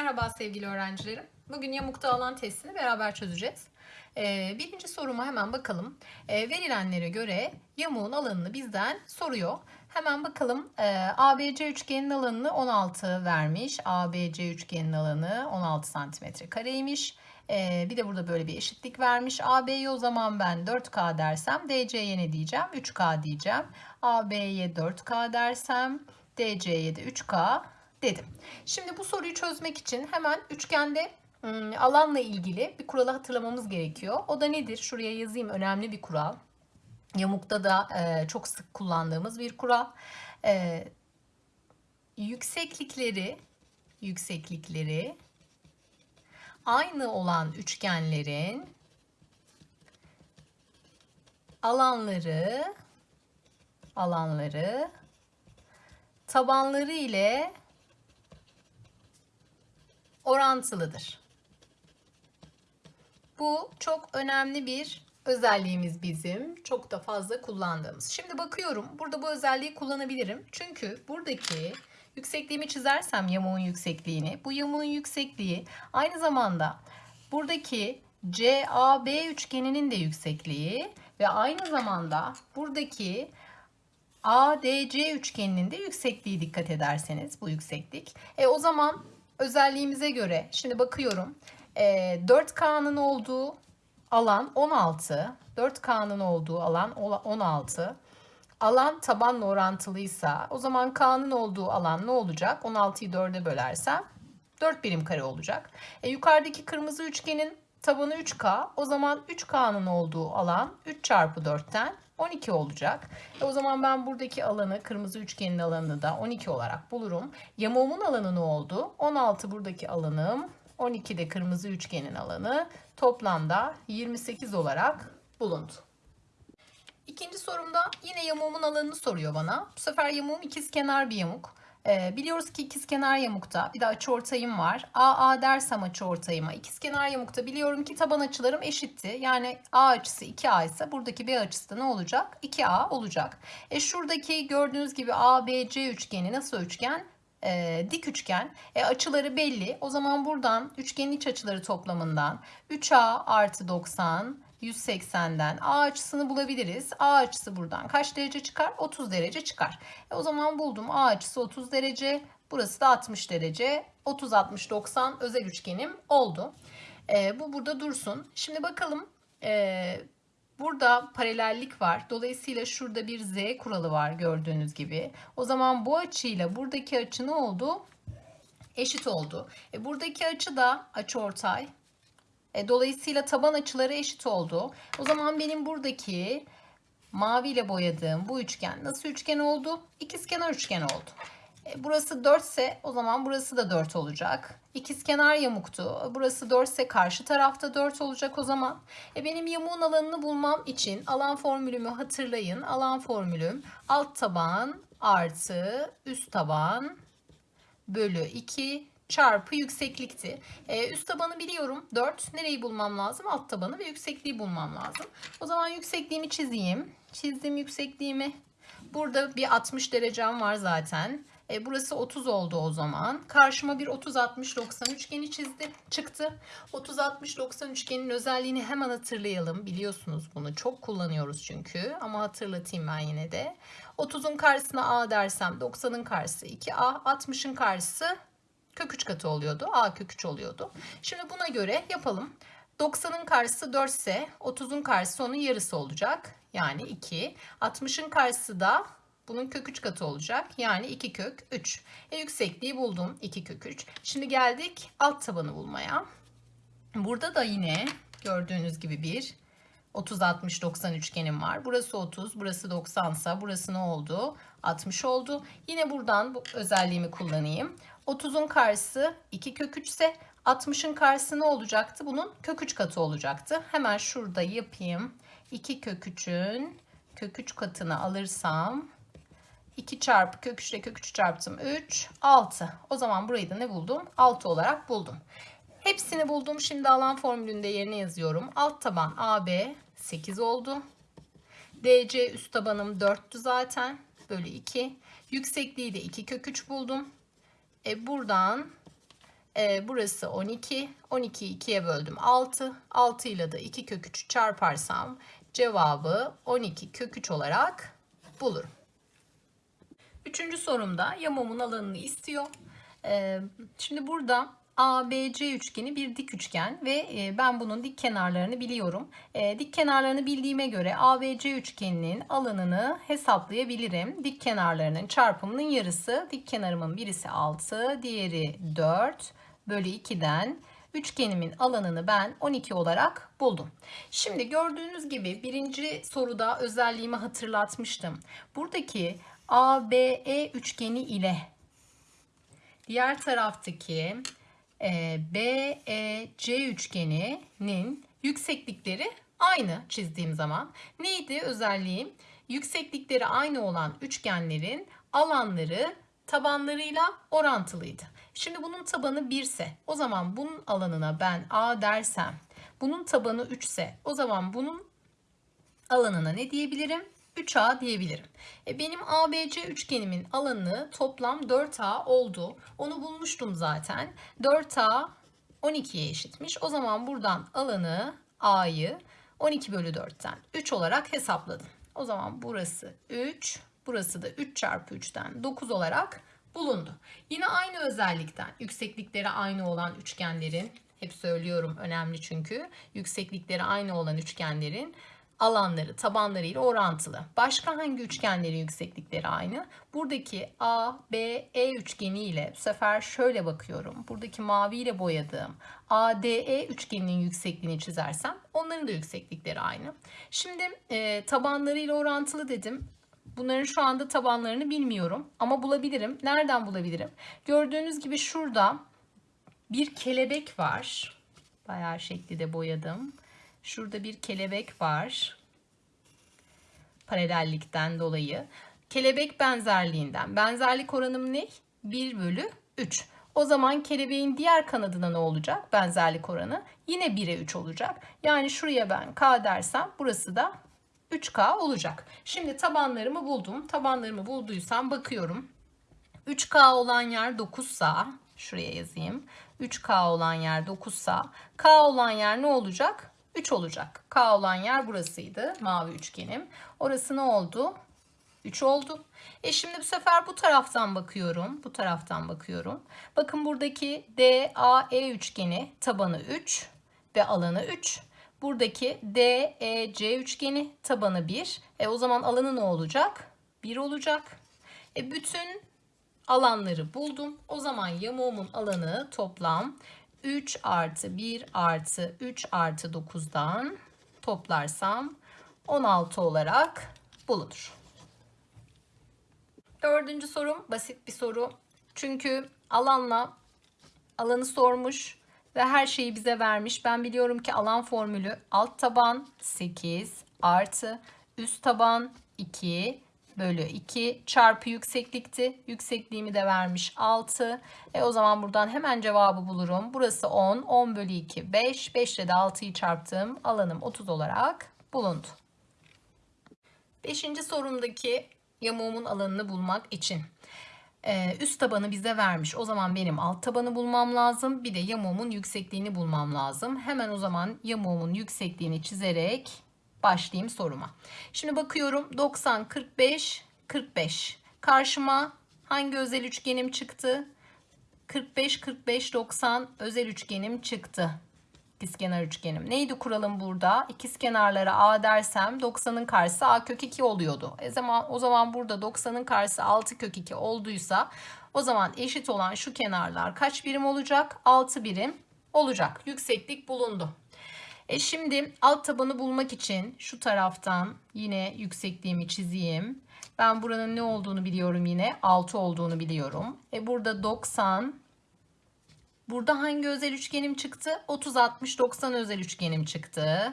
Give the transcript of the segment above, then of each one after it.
Merhaba sevgili öğrencilerim. Bugün yamukta alan testini beraber çözeceğiz. Ee, birinci soruma hemen bakalım. Ee, verilenlere göre yamuğun alanını bizden soruyor. Hemen bakalım ee, ABC üçgenin alanını 16 vermiş. ABC üçgenin alanı 16 santimetre kareymiş. Ee, bir de burada böyle bir eşitlik vermiş. AB'ye o zaman ben 4K dersem DC'ye ne diyeceğim? 3K diyeceğim. AB'ye 4K dersem DC'ye de 3K dedim. Şimdi bu soruyu çözmek için hemen üçgende ım, alanla ilgili bir kuralı hatırlamamız gerekiyor. O da nedir? Şuraya yazayım önemli bir kural. Yamukta da e, çok sık kullandığımız bir kural. E, yükseklikleri yükseklikleri aynı olan üçgenlerin alanları alanları tabanları ile orantılıdır. Bu çok önemli bir özelliğimiz bizim. Çok da fazla kullandığımız. Şimdi bakıyorum burada bu özelliği kullanabilirim. Çünkü buradaki yüksekliğimi çizersem yamuğun yüksekliğini. Bu yamuğun yüksekliği aynı zamanda buradaki CAB üçgeninin de yüksekliği ve aynı zamanda buradaki ADC üçgeninin de yüksekliği dikkat ederseniz bu yükseklik. E o zaman özelliğimize göre şimdi bakıyorum. E, 4K'nın olduğu alan 16. 4K'nın olduğu alan 16. Alan tabanla orantılıysa o zaman K'nın olduğu alan ne olacak? 16'yı 4'e bölersem 4 birim kare olacak. E, yukarıdaki kırmızı üçgenin tabanı 3K. O zaman 3K'nın olduğu alan 3 çarpı 4'ten 12 olacak. E o zaman ben buradaki alanı, kırmızı üçgenin alanını da 12 olarak bulurum. Yamuğumun alanı ne oldu? 16 buradaki alanım, 12 de kırmızı üçgenin alanı. Toplamda 28 olarak bulundu. İkinci sorumda yine yamuğumun alanını soruyor bana. Bu sefer yamuğum ikizkenar bir yamuk. Ee, biliyoruz ki ikizkenar yamukta bir de açıortayım var. AA dersem açıortayıma ikizkenar yamukta biliyorum ki taban açılarım eşitti. Yani A açısı 2A ise buradaki B açısı da ne olacak? 2A olacak. E şuradaki gördüğünüz gibi ABC üçgeni nasıl üçgen? e, dik üçgen. E, açıları belli. O zaman buradan üçgenin iç açıları toplamından 3A artı 90 180'den A açısını bulabiliriz. A açısı buradan kaç derece çıkar? 30 derece çıkar. E, o zaman buldum. A açısı 30 derece. Burası da 60 derece. 30, 60, 90 özel üçgenim oldu. E, bu burada dursun. Şimdi bakalım. E, Burada paralellik var. Dolayısıyla şurada bir z kuralı var gördüğünüz gibi. O zaman bu açıyla buradaki açı ne oldu? Eşit oldu. E buradaki açı da açıortay. E, dolayısıyla taban açıları eşit oldu. O zaman benim buradaki maviyle boyadığım bu üçgen nasıl üçgen oldu? İkizkenar üçgen oldu. E, burası 4 ise o zaman burası da 4 olacak. İkizkenar yamuktu. Burası 4 ise karşı tarafta 4 olacak o zaman. E benim yamuğun alanını bulmam için alan formülümü hatırlayın. Alan formülüm alt taban artı üst taban bölü 2 çarpı yükseklikti. Ee, üst tabanı biliyorum 4. Nereyi bulmam lazım? Alt tabanı ve yüksekliği bulmam lazım. O zaman yüksekliğimi çizeyim. Çizdim yüksekliğimi. Burada bir 60 derecem var zaten. E, burası 30 oldu o zaman. Karşıma bir 30-60-90 üçgeni çizdi, çıktı. 30-60-90 üçgenin özelliğini hemen hatırlayalım. Biliyorsunuz bunu çok kullanıyoruz çünkü. Ama hatırlatayım ben yine de. 30'un karşısına A dersem 90'ın karşısı 2A. 60'ın karşısı kök 3 katı oluyordu. A kök 3 oluyordu. Şimdi buna göre yapalım. 90'ın karşısı 4 ise 30'un karşısı onun yarısı olacak. Yani 2. 60'ın karşısı da bunun kök 3 katı olacak. Yani 2 kök 3. E, yüksekliği buldum. 2 kök 3. Şimdi geldik alt tabanı bulmaya. Burada da yine gördüğünüz gibi bir 30 60 90 üçgenim var. Burası 30, burası 90 ise burası ne oldu? 60 oldu. Yine buradan bu özelliğimi kullanayım. 30'un karşısı 2 kök 3 ise 60'ın karşısı ne olacaktı? Bunun kök 3 katı olacaktı. Hemen şurada yapayım. 2 kök 3'ün kök 3 katını alırsam 2 çarpı kök 3 ile kök 3 çarptım 3 6. O zaman burayı da ne buldum? 6 olarak buldum. Hepsini buldum. Şimdi alan formülünde yerine yazıyorum. Alt taban AB 8 oldu. DC üst tabanım 4'tü zaten. Bölü 2. Yüksekliği de 2 kök 3 buldum. E buradan Ee, burası 12. 12'yi 2'ye böldüm 6. 6 ile de 2 kök 3 çarparsam cevabı 12 kök 3 olarak bulurum. Üçüncü sorumda yamumun alanını istiyor. Ee, şimdi burada ABC üçgeni bir dik üçgen ve e, ben bunun dik kenarlarını biliyorum. E, dik kenarlarını bildiğime göre ABC üçgeninin alanını hesaplayabilirim. Dik kenarlarının çarpımının yarısı. Dik kenarımın birisi 6, diğeri 4 bölü 2'den üçgenimin alanını ben 12 olarak buldum. Şimdi gördüğünüz gibi birinci soruda özelliğimi hatırlatmıştım. Buradaki ABE üçgeni ile diğer taraftaki BEC üçgeninin yükseklikleri aynı çizdiğim zaman. Neydi özelliğim? Yükseklikleri aynı olan üçgenlerin alanları tabanlarıyla orantılıydı. Şimdi bunun tabanı 1 ise o zaman bunun alanına ben A dersem bunun tabanı 3 ise o zaman bunun alanına ne diyebilirim? 3A diyebilirim. E benim ABC üçgenimin alanı toplam 4A oldu. Onu bulmuştum zaten. 4A 12'ye eşitmiş. O zaman buradan alanı A'yı 12 bölü 4'ten 3 olarak hesapladım. O zaman burası 3, burası da 3 çarpı 3'ten 9 olarak bulundu. Yine aynı özellikten yükseklikleri aynı olan üçgenlerin, hep söylüyorum önemli çünkü, yükseklikleri aynı olan üçgenlerin alanları tabanlarıyla orantılı. Başka hangi üçgenlerin yükseklikleri aynı? Buradaki A, B, E üçgeni ile bu sefer şöyle bakıyorum. Buradaki mavi ile boyadığım ADE üçgeninin yüksekliğini çizersem onların da yükseklikleri aynı. Şimdi e, tabanlarıyla orantılı dedim. Bunların şu anda tabanlarını bilmiyorum ama bulabilirim. Nereden bulabilirim? Gördüğünüz gibi şurada bir kelebek var. Bayağı şekli de boyadım. Şurada bir kelebek var. Paralellikten dolayı. Kelebek benzerliğinden. Benzerlik oranım ne? 1 bölü 3. O zaman kelebeğin diğer kanadına ne olacak? Benzerlik oranı yine 1'e 3 olacak. Yani şuraya ben k dersem burası da 3k olacak. Şimdi tabanlarımı buldum. Tabanlarımı bulduysam bakıyorum. 3k olan yer 9 sa şuraya yazayım. 3k olan yer 9 sa k olan yer ne olacak? 3 olacak. K olan yer burasıydı. Mavi üçgenim. Orası ne oldu? 3 oldu. E şimdi bu sefer bu taraftan bakıyorum. Bu taraftan bakıyorum. Bakın buradaki DAE üçgeni tabanı 3 ve alanı 3. Buradaki DEC üçgeni tabanı 1. E o zaman alanı ne olacak? 1 olacak. E bütün alanları buldum. O zaman yamuğumun alanı toplam 3 artı 1 artı 3 artı 9'dan toplarsam 16 olarak bulunur. Dördüncü sorum basit bir soru. Çünkü alanla alanı sormuş ve her şeyi bize vermiş. Ben biliyorum ki alan formülü alt taban 8 artı üst taban 2 bölü 2 çarpı yükseklikti. Yüksekliğimi de vermiş 6. E o zaman buradan hemen cevabı bulurum. Burası 10. 10 bölü 2 5. 5 ile de 6'yı çarptım. Alanım 30 olarak bulundu. Beşinci sorumdaki yamuğumun alanını bulmak için ee, üst tabanı bize vermiş. O zaman benim alt tabanı bulmam lazım. Bir de yamuğumun yüksekliğini bulmam lazım. Hemen o zaman yamuğumun yüksekliğini çizerek başlayayım soruma. Şimdi bakıyorum 90, 45, 45. Karşıma hangi özel üçgenim çıktı? 45, 45, 90 özel üçgenim çıktı. İkizkenar üçgenim. Neydi kuralım burada? İkizkenarlara A dersem 90'ın karşısı A kök 2 oluyordu. E zaman, o zaman burada 90'ın karşısı 6 kök 2 olduysa o zaman eşit olan şu kenarlar kaç birim olacak? 6 birim olacak. Yükseklik bulundu. E şimdi alt tabanı bulmak için şu taraftan yine yüksekliğimi çizeyim. Ben buranın ne olduğunu biliyorum yine. 6 olduğunu biliyorum. E burada 90. Burada hangi özel üçgenim çıktı? 30, 60, 90 özel üçgenim çıktı.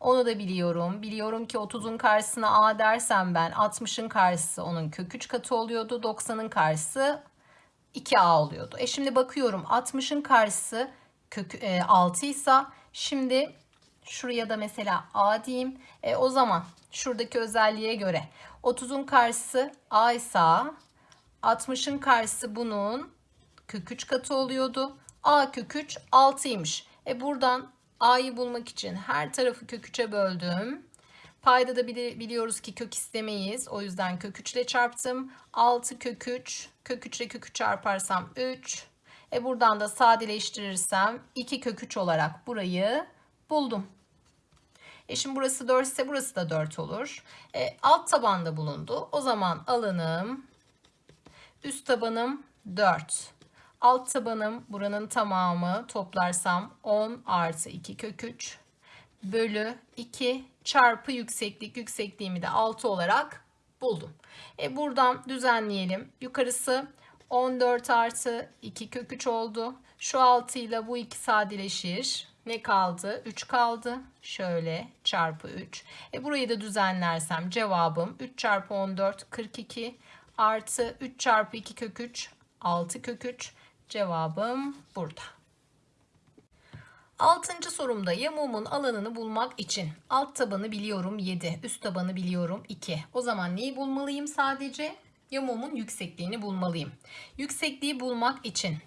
Onu da biliyorum. Biliyorum ki 30'un karşısına A dersem ben 60'ın karşısı onun kök 3 katı oluyordu. 90'ın karşısı 2A oluyordu. E şimdi bakıyorum 60'ın karşısı kök e, 6 ise şimdi Şuraya da mesela A diyeyim. E, o zaman şuradaki özelliğe göre 30'un karşısı A ise 60'ın karşısı bunun kök 3 katı oluyordu. A kök 3 6'ymış. E buradan A'yı bulmak için her tarafı kök 3'e böldüm. Payda da bili- biliyoruz ki kök istemeyiz. O yüzden kök 3 ile çarptım. 6 kök 3. Kök 3 ile kök 3 çarparsam 3. E buradan da sadeleştirirsem 2 kök 3 olarak burayı buldum. E şimdi burası 4 ise burası da 4 olur. E, alt tabanda bulundu. O zaman alanım üst tabanım 4. Alt tabanım buranın tamamı toplarsam 10 artı 2 kök 3 bölü 2 çarpı yükseklik. Yüksekliğimi de 6 olarak buldum. E buradan düzenleyelim. Yukarısı 14 artı 2 kök 3 oldu. Şu 6 ile bu 2 sadeleşir. Ne kaldı? 3 kaldı. Şöyle çarpı 3. E burayı da düzenlersem cevabım 3 çarpı 14 42 artı 3 çarpı 2 kök 3 6 kök 3. Cevabım burada. Altıncı sorumda yamuğumun alanını bulmak için alt tabanı biliyorum 7, üst tabanı biliyorum 2. O zaman neyi bulmalıyım sadece? Yamuğumun yüksekliğini bulmalıyım. Yüksekliği bulmak için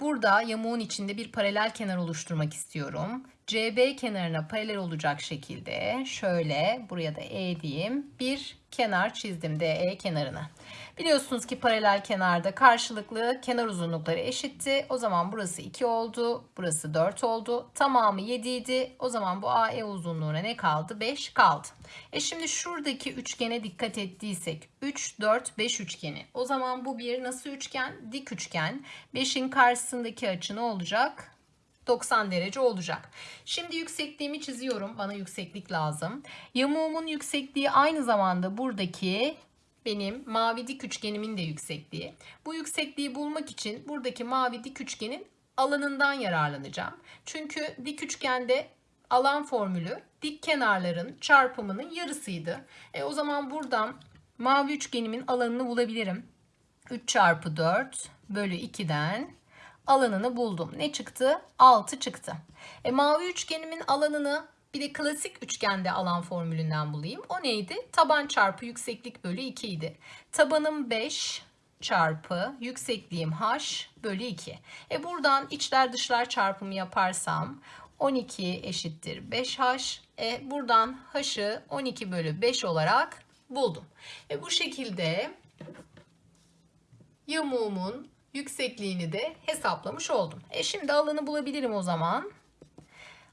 burada yamuğun içinde bir paralel kenar oluşturmak istiyorum. CB kenarına paralel olacak şekilde şöyle buraya da E diyeyim. Bir kenar çizdim DE kenarını. Biliyorsunuz ki paralel kenarda karşılıklı kenar uzunlukları eşitti. O zaman burası 2 oldu. Burası 4 oldu. Tamamı 7 idi. O zaman bu AE uzunluğuna ne kaldı? 5 kaldı. E şimdi şuradaki üçgene dikkat ettiysek 3, 4, 5 üçgeni. O zaman bu bir nasıl üçgen? Dik üçgen. 5'in karşısındaki açı ne olacak? 90 derece olacak. Şimdi yüksekliğimi çiziyorum. Bana yükseklik lazım. Yamuğumun yüksekliği aynı zamanda buradaki benim mavi dik üçgenimin de yüksekliği. Bu yüksekliği bulmak için buradaki mavi dik üçgenin alanından yararlanacağım. Çünkü dik üçgende alan formülü dik kenarların çarpımının yarısıydı. E, o zaman buradan mavi üçgenimin alanını bulabilirim. 3 çarpı 4 bölü 2'den alanını buldum. Ne çıktı? 6 çıktı. E, mavi üçgenimin alanını bir de klasik üçgende alan formülünden bulayım. O neydi? Taban çarpı yükseklik bölü 2 idi. Tabanım 5 çarpı yüksekliğim h bölü 2. E buradan içler dışlar çarpımı yaparsam 12 eşittir 5h. E buradan h'ı 12 bölü 5 olarak buldum. E bu şekilde yamuğumun yüksekliğini de hesaplamış oldum. E şimdi alanı bulabilirim o zaman.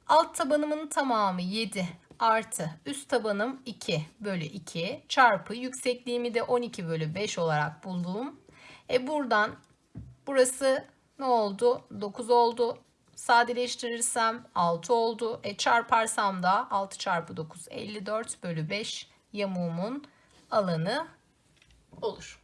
Alt tabanımın tamamı 7 artı üst tabanım 2 bölü 2 çarpı yüksekliğimi de 12 bölü 5 olarak buldum. E buradan burası ne oldu? 9 oldu. Sadeleştirirsem 6 oldu. E çarparsam da 6 çarpı 9 54 bölü 5 yamuğumun alanı olur.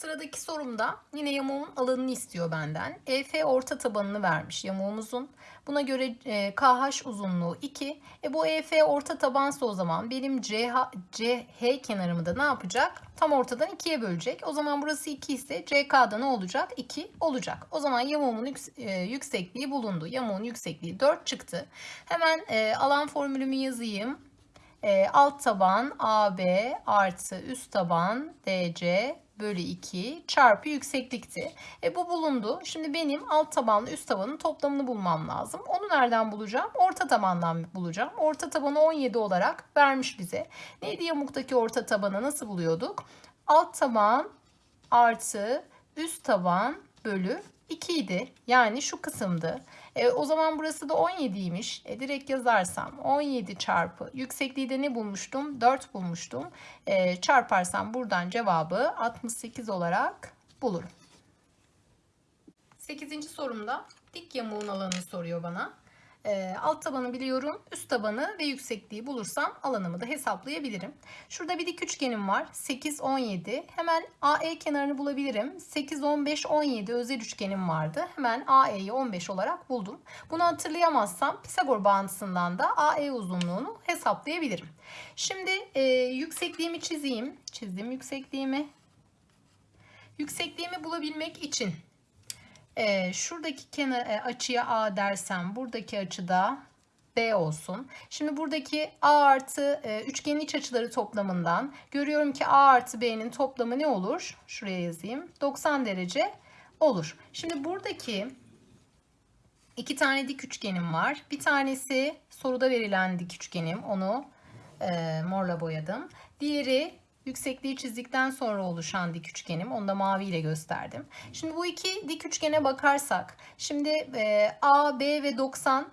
Sıradaki sorumda yine yamuğun alanını istiyor benden. EF orta tabanını vermiş yamuğumuzun. Buna göre e, KH uzunluğu 2. E bu EF orta tabansa o zaman benim CH, CH kenarımı da ne yapacak? Tam ortadan 2'ye bölecek. O zaman burası 2 ise CK'da ne olacak? 2 olacak. O zaman yamuğumun yüks- e, yüksekliği bulundu. Yamuğun yüksekliği 4 çıktı. Hemen e, alan formülümü yazayım. E, alt taban AB artı üst taban DC bölü 2 çarpı yükseklikti. E bu bulundu. Şimdi benim alt tabanla üst tabanın toplamını bulmam lazım. Onu nereden bulacağım? Orta tabandan bulacağım. Orta tabanı 17 olarak vermiş bize. Neydi yamuktaki orta tabanı nasıl buluyorduk? Alt taban artı üst taban bölü 2 idi. Yani şu kısımdı. E, o zaman burası da 17'ymiş. E, direkt yazarsam 17 çarpı yüksekliği de ne bulmuştum? 4 bulmuştum. E, çarparsam buradan cevabı 68 olarak bulurum. 8. sorumda dik yamuğun alanını soruyor bana. E, alt tabanı biliyorum. Üst tabanı ve yüksekliği bulursam alanımı da hesaplayabilirim. Şurada bir dik üçgenim var. 8, 17. Hemen AE kenarını bulabilirim. 8, 15, 17 özel üçgenim vardı. Hemen AE'yi 15 olarak buldum. Bunu hatırlayamazsam Pisagor bağıntısından da AE uzunluğunu hesaplayabilirim. Şimdi e, yüksekliğimi çizeyim. Çizdim yüksekliğimi. Yüksekliğimi bulabilmek için e, şuradaki kenar e, açıya A dersem buradaki açıda B olsun. Şimdi buradaki A artı e, üçgenin iç açıları toplamından görüyorum ki A artı B'nin toplamı ne olur? Şuraya yazayım. 90 derece olur. Şimdi buradaki iki tane dik üçgenim var. Bir tanesi soruda verilen dik üçgenim. Onu e, morla boyadım. Diğeri yüksekliği çizdikten sonra oluşan dik üçgenim. Onu da maviyle gösterdim. Şimdi bu iki dik üçgene bakarsak. Şimdi e, A, B ve 90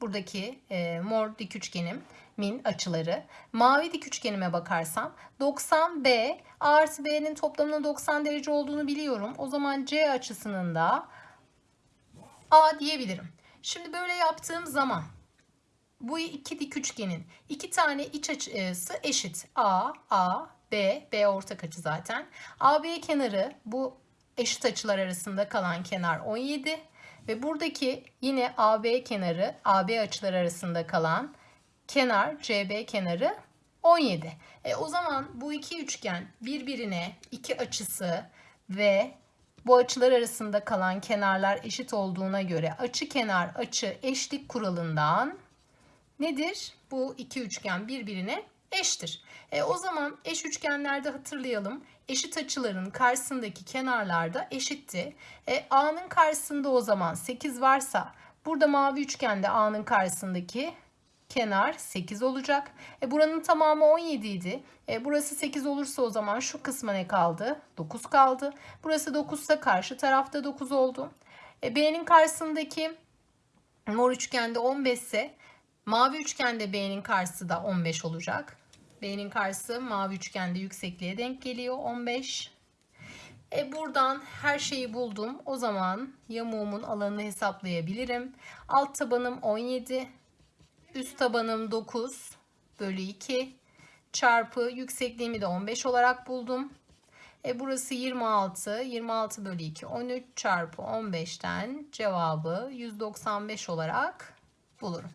buradaki e, mor dik üçgenim min açıları. Mavi dik üçgenime bakarsam 90B A artı B'nin toplamının 90 derece olduğunu biliyorum. O zaman C açısının da A diyebilirim. Şimdi böyle yaptığım zaman bu iki dik üçgenin iki tane iç açısı eşit. A, A, B, B ortak açı zaten. AB kenarı bu eşit açılar arasında kalan kenar 17 ve buradaki yine AB kenarı AB açılar arasında kalan kenar CB kenarı 17. E, o zaman bu iki üçgen birbirine iki açısı ve bu açılar arasında kalan kenarlar eşit olduğuna göre açı kenar açı eşlik kuralından nedir? Bu iki üçgen birbirine eştir. E, o zaman eş üçgenlerde hatırlayalım. Eşit açıların karşısındaki kenarlarda eşitti. E, A'nın karşısında o zaman 8 varsa burada mavi üçgende A'nın karşısındaki kenar 8 olacak. E, buranın tamamı 17 idi. E, burası 8 olursa o zaman şu kısma ne kaldı? 9 kaldı. Burası 9 ise karşı tarafta 9 oldu. E, B'nin karşısındaki mor üçgende 15 ise mavi üçgende B'nin karşısı da 15 olacak. B'nin karşısı mavi üçgende yüksekliğe denk geliyor 15. E buradan her şeyi buldum. O zaman yamuğumun alanını hesaplayabilirim. Alt tabanım 17. Üst tabanım 9 bölü 2 çarpı yüksekliğimi de 15 olarak buldum. E burası 26. 26 bölü 2 13 çarpı 15'ten cevabı 195 olarak bulurum.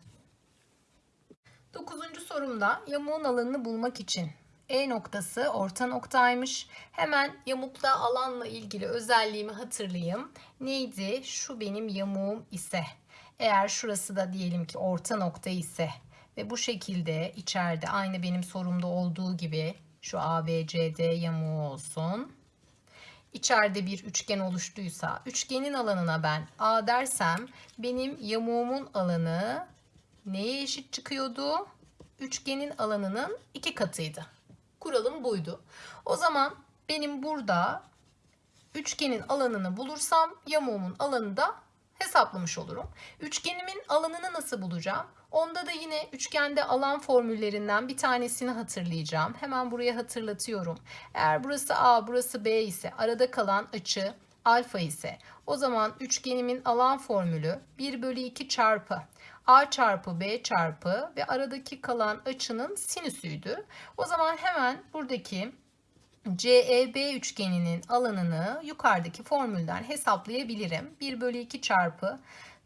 Dokuzuncu sorumda yamuğun alanını bulmak için E noktası orta noktaymış. Hemen yamukta alanla ilgili özelliğimi hatırlayayım. Neydi? Şu benim yamuğum ise. Eğer şurası da diyelim ki orta nokta ise ve bu şekilde içeride aynı benim sorumda olduğu gibi şu ABCD yamuğu olsun. İçeride bir üçgen oluştuysa üçgenin alanına ben A dersem benim yamuğumun alanı neye eşit çıkıyordu? Üçgenin alanının iki katıydı. Kuralım buydu. O zaman benim burada üçgenin alanını bulursam yamuğumun alanı da hesaplamış olurum. Üçgenimin alanını nasıl bulacağım? Onda da yine üçgende alan formüllerinden bir tanesini hatırlayacağım. Hemen buraya hatırlatıyorum. Eğer burası A, burası B ise arada kalan açı alfa ise o zaman üçgenimin alan formülü 1 bölü 2 çarpı A çarpı B çarpı ve aradaki kalan açının sinüsüydü. O zaman hemen buradaki CEB üçgeninin alanını yukarıdaki formülden hesaplayabilirim. 1 bölü 2 çarpı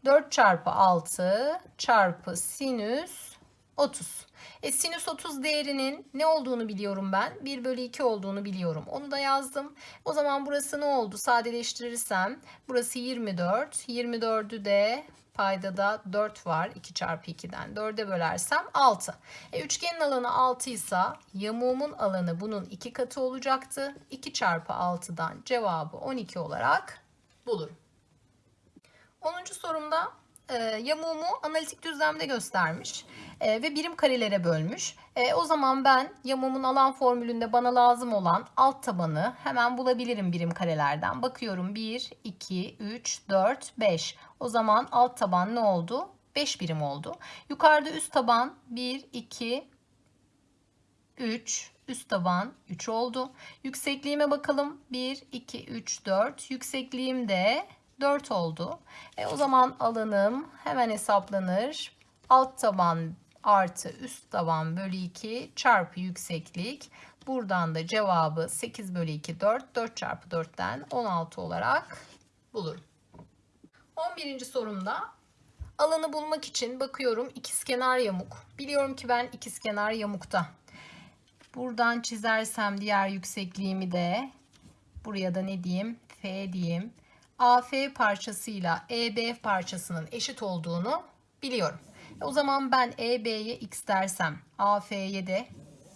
4 çarpı 6 çarpı sinüs 30. E, sinüs 30 değerinin ne olduğunu biliyorum ben. 1 bölü 2 olduğunu biliyorum. Onu da yazdım. O zaman burası ne oldu? Sadeleştirirsem burası 24. 24'ü de Paydada 4 var. 2 çarpı 2'den 4'e bölersem 6. E, üçgenin alanı 6 ise yamuğumun alanı bunun 2 katı olacaktı. 2 çarpı 6'dan cevabı 12 olarak bulurum. 10. sorumda e, yamuğumu analitik düzlemde göstermiş e, ve birim karelere bölmüş. E, o zaman ben yamuğumun alan formülünde bana lazım olan alt tabanı hemen bulabilirim birim karelerden. Bakıyorum 1, 2, 3, 4, 5. O zaman alt taban ne oldu? 5 birim oldu. Yukarıda üst taban 1, 2, 3, üst taban 3 oldu. Yüksekliğime bakalım. 1, 2, 3, 4. Yüksekliğim de 4 oldu. E, o zaman alanım hemen hesaplanır. Alt taban artı üst taban bölü 2 çarpı yükseklik. Buradan da cevabı 8 bölü 2 4. 4 çarpı 4'ten 16 olarak bulurum. 11. sorumda alanı bulmak için bakıyorum ikizkenar yamuk. Biliyorum ki ben ikizkenar yamukta. Buradan çizersem diğer yüksekliğimi de buraya da ne diyeyim? F diyeyim. AF parçasıyla EB parçasının eşit olduğunu biliyorum. E, o zaman ben EB'ye x dersem AF'ye de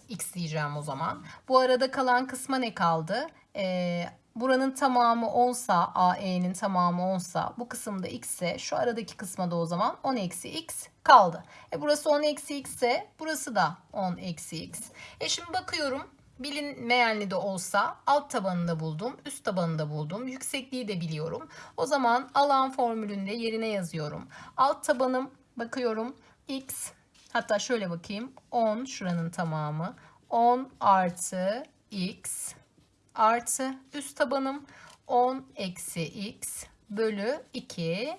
x diyeceğim o zaman. Bu arada kalan kısma ne kaldı? Ee, buranın tamamı 10 sa AE'nin tamamı 10 sa bu kısımda x ise şu aradaki kısma da o zaman 10 eksi x kaldı. E burası 10 eksi x ise burası da 10 eksi x. E şimdi bakıyorum bilinmeyenli de olsa alt tabanını da buldum, üst tabanını da buldum, yüksekliği de biliyorum. O zaman alan formülünde yerine yazıyorum. Alt tabanım bakıyorum x hatta şöyle bakayım 10 şuranın tamamı 10 artı x artı üst tabanım 10 eksi x bölü 2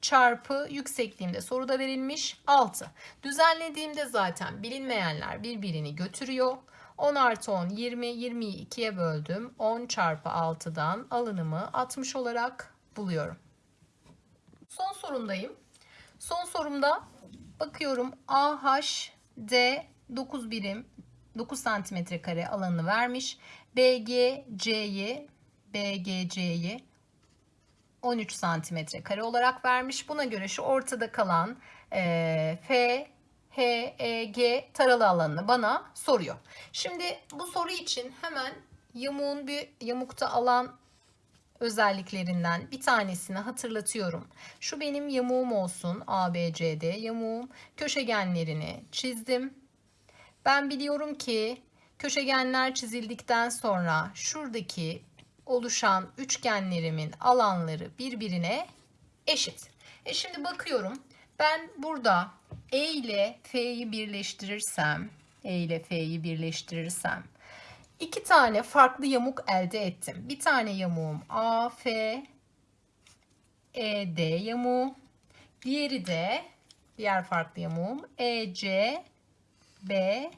çarpı yüksekliğimde soruda verilmiş 6. Düzenlediğimde zaten bilinmeyenler birbirini götürüyor. 10 artı 10 20, 20'yi 2'ye böldüm. 10 çarpı 6'dan alınımı 60 olarak buluyorum. Son sorumdayım. Son sorumda bakıyorum AHD 9 birim 9 santimetre kare alanını vermiş. BGC'yi BGC'yi 13 santimetre kare olarak vermiş. Buna göre şu ortada kalan e, F, H, E, G taralı alanını bana soruyor. Şimdi bu soru için hemen yamuğun bir yamukta alan özelliklerinden bir tanesini hatırlatıyorum. Şu benim yamuğum olsun ABCD yamuğum. Köşegenlerini çizdim. Ben biliyorum ki köşegenler çizildikten sonra şuradaki oluşan üçgenlerimin alanları birbirine eşit. E şimdi bakıyorum. Ben burada E ile F'yi birleştirirsem, E ile F'yi birleştirirsem iki tane farklı yamuk elde ettim. Bir tane yamuğum AF ED yamuğu. Diğeri de diğer farklı yamuğum EC B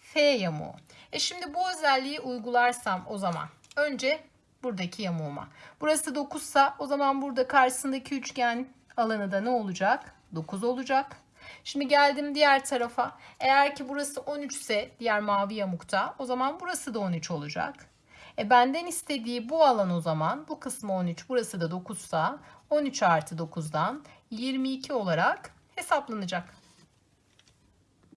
F yamuğu. E şimdi bu özelliği uygularsam o zaman önce buradaki yamuğuma. Burası 9 sa o zaman burada karşısındaki üçgen alanı da ne olacak? 9 olacak. Şimdi geldim diğer tarafa. Eğer ki burası 13 ise diğer mavi yamukta o zaman burası da 13 olacak. E benden istediği bu alan o zaman bu kısmı 13 burası da 9 sa 13 artı 9'dan 22 olarak hesaplanacak.